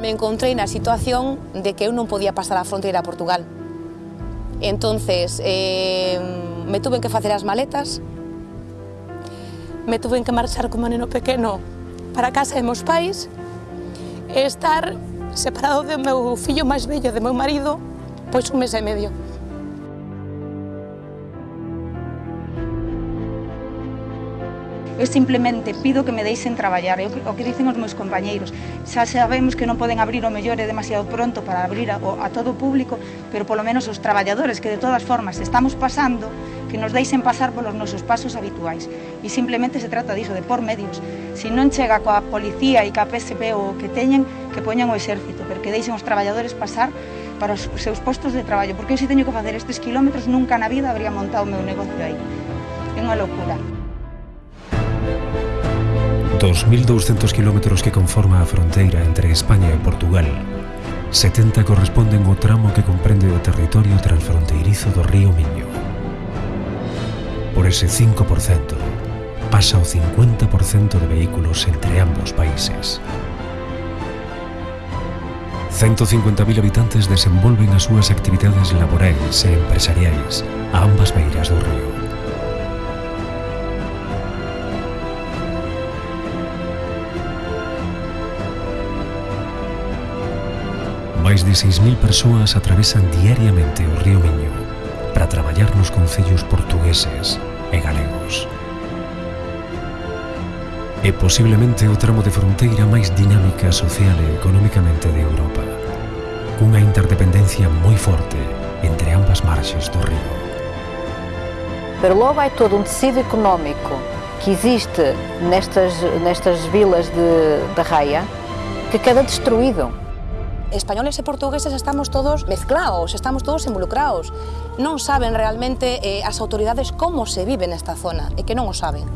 Me encontrei na situación de que eu non podía pasar a fronteira a Portugal. Entonces, eh, me tuve que facer as maletas, me tuve que marchar como neno pequeno para casa de meus pais, e estar separado do meu fillo máis vello, de meu marido, pois un mes e medio. Eu simplemente pido que me deixen traballar. Eu, o que dicen os meus compañeiros, xa sabemos que non poden abrir o mellor é demasiado pronto para abrir a, a todo o público, pero polo menos os traballadores que de todas formas estamos pasando, que nos deixen pasar polos nosos pasos habituais. E simplemente se trata diso, de por medios. Se non chega coa policía e coa PSP ou o que teñen, que poñan o exército, pero que deixen os traballadores pasar para os seus postos de traballo, porque eu se teño que facer estes quilómetros nunca na vida habría montado o meu negocio aí. É unha loucura. 2.200 kilómetros que conforma a fronteira entre España e Portugal. 70 corresponden ao tramo que comprende o territorio transfronteirizo do río Miño. Por ese 5%, pasa o 50% de vehículos entre ambos países. 150.000 habitantes desenvolven as súas actividades laborais e empresariais a ambas beiras do río. Máis de 6.000 persoas atravesan diariamente o río Miño para traballar nos concellos portugueses e galegos. É posiblemente o tramo de fronteira máis dinámica social e económicamente de Europa, cunha interdependencia moi forte entre ambas marxes do río. Pero logo hai todo un tecido económico que existe nestas, nestas vilas de, de Raia que queda destruído españoles e portugueses estamos todos mezclados, estamos todos involucrados. Non saben realmente eh, as autoridades como se vive nesta zona, e que non o saben.